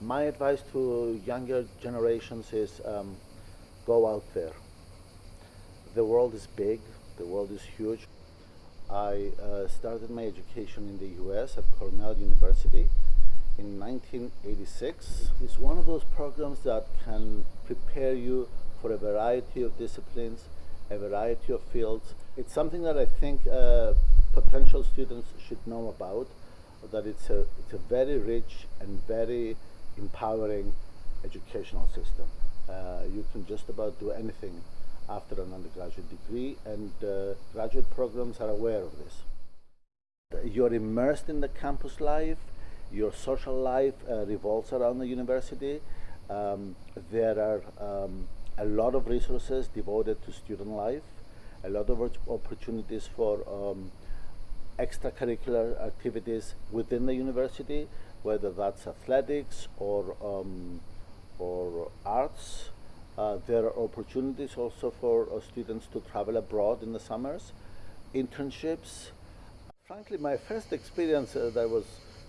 My advice to younger generations is um, go out there. The world is big, the world is huge. I uh, started my education in the US at Cornell University in 1986. It's one of those programs that can prepare you for a variety of disciplines, a variety of fields. It's something that I think uh, potential students should know about, that it's a, it's a very rich and very empowering educational system. Uh, you can just about do anything after an undergraduate degree, and uh, graduate programs are aware of this. You're immersed in the campus life, your social life uh, revolves around the university. Um, there are um, a lot of resources devoted to student life, a lot of opportunities for um, extracurricular activities within the university, whether that's athletics or, um, or arts. Uh, there are opportunities also for uh, students to travel abroad in the summers, internships. Frankly, my first experience uh, that was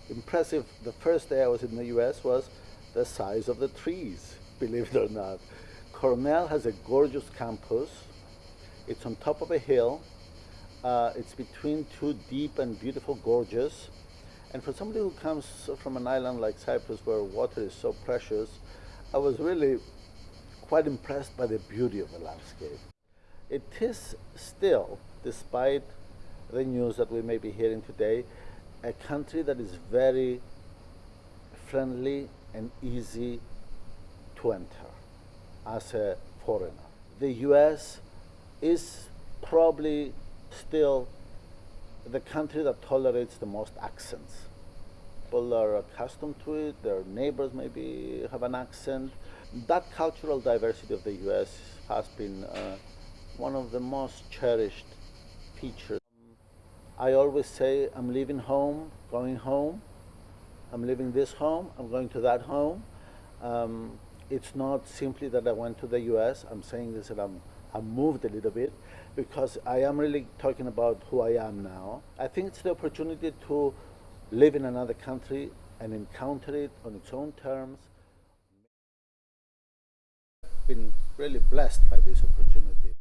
impressive the first day I was in the US was the size of the trees, believe it or not. Cornell has a gorgeous campus. It's on top of a hill. Uh, it's between two deep and beautiful gorges. And for somebody who comes from an island like Cyprus where water is so precious, I was really quite impressed by the beauty of the landscape. It is still, despite the news that we may be hearing today, a country that is very friendly and easy to enter as a foreigner. The US is probably still the country that tolerates the most accents. People are accustomed to it, their neighbors maybe have an accent. That cultural diversity of the US has been uh, one of the most cherished features. I always say I'm leaving home, going home. I'm leaving this home, I'm going to that home. Um, it's not simply that I went to the US. I'm saying this that I'm, I moved a little bit because I am really talking about who I am now. I think it's the opportunity to live in another country and encounter it on its own terms. I've been really blessed by this opportunity.